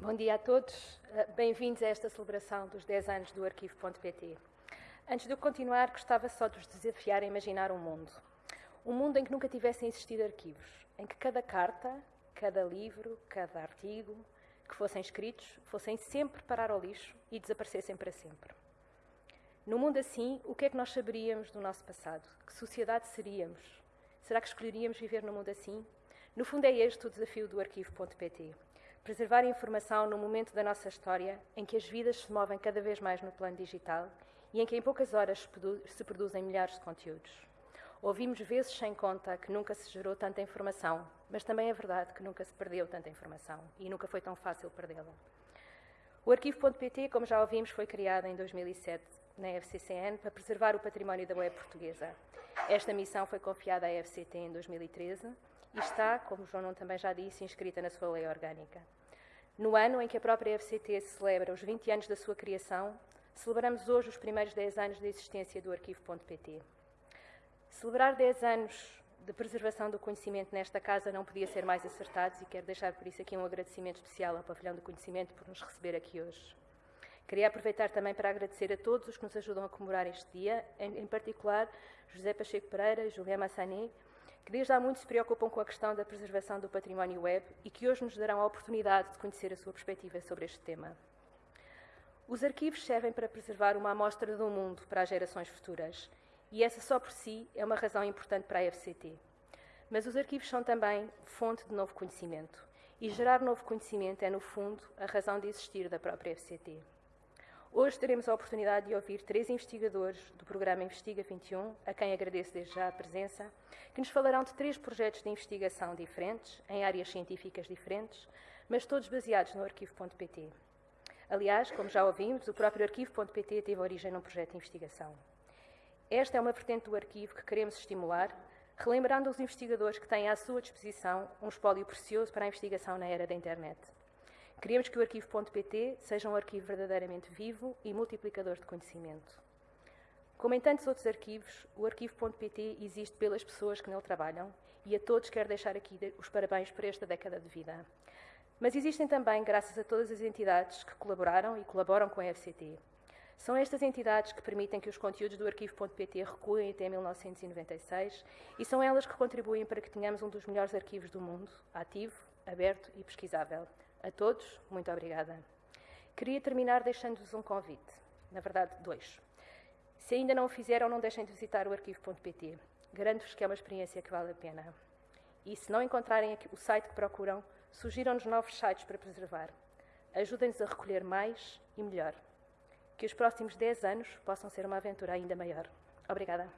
Bom dia a todos. Eh, bem-vindos a esta celebração dos 10 anos do Arquivo.pt. Antes de eu continuar, gostava só de vos desafiar a imaginar um mundo. Um mundo em que nunca tivessem existido arquivos, em que cada carta, cada livro, cada artigo que fossem escritos fossem sempre parar ao lixo e desaparecessem para sempre. No mundo assim, o que é que nós saberíamos do nosso passado? Que sociedade seríamos? Será que escolheríamos viver num mundo assim? No fundo, é este o desafio do Arquivo.pt preservar a informação no momento da nossa história em que as vidas se movem cada vez mais no plano digital e em que em poucas horas se produzem milhares de conteúdos. Ouvimos vezes sem conta que nunca se gerou tanta informação, mas também é verdade que nunca se perdeu tanta informação e nunca foi tão fácil perdê-la. O arquivo.pt, como já ouvimos, foi criado em 2007 na FCCN para preservar o património da web portuguesa. Esta missão foi confiada à FCT em 2013 e está, como João Nuno também já disse, inscrita na sua lei orgânica. No ano em que a própria FCT celebra os 20 anos da sua criação, celebramos hoje os primeiros 10 anos da existência do arquivo.pt. Celebrar 10 anos de preservação do conhecimento nesta casa não podia ser mais acertado e quero deixar por isso aqui um agradecimento especial ao Pavilhão do Conhecimento por nos receber aqui hoje. Queria aproveitar também para agradecer a todos os que nos ajudam a comemorar este dia, em, particular José Pacheco Pereira Juliana Massané, que desde há muito se preocupam com a questão da preservação do património web e que hoje nos darão a oportunidade de conhecer a sua perspectiva sobre este tema. Os arquivos servem para preservar uma amostra do mundo para as gerações futuras e essa só por si é uma razão importante para a FCT. Mas os arquivos são também fonte de novo conhecimento e gerar novo conhecimento é, no fundo, a razão de existir da própria FCT. Hoje teremos a oportunidade de ouvir três investigadores do programa Investiga 21, a quem agradeço desde já a presença, que nos falarão de três projetos de investigação diferentes, em áreas científicas diferentes, mas todos baseados no arquivo.pt. Aliás, como já ouvimos, o próprio arquivo.pt teve origem num projeto de investigação. Esta é uma vertente do arquivo que queremos estimular, relembrando aos investigadores que têm à sua disposição um espólio precioso para a investigação na era da internet. Queremos que o arquivo.pt seja um arquivo verdadeiramente vivo e multiplicador de conhecimento. Como em tantos outros arquivos, o arquivo.pt existe pelas pessoas que nele trabalham e a todos quero deixar aqui os parabéns por esta década de vida. Mas existem também graças a todas as entidades que colaboraram e colaboram com a FCT. São estas entidades que permitem que os conteúdos do arquivo.pt recuem até 1996 e são elas que contribuem para que tenhamos um dos melhores arquivos do mundo, ativo, aberto e pesquisável. A todos, muito obrigada. Queria terminar deixando-vos um convite. Na verdade, dois. Se ainda não o fizeram, não deixem de visitar o arquivo.pt. Garanto-vos que é uma experiência que vale a pena. E se não encontrarem o site que procuram, sugiram-nos novos sites para preservar. Ajudem-nos a recolher mais e melhor. Que os próximos 10 anos possam ser uma aventura ainda maior. Obrigada.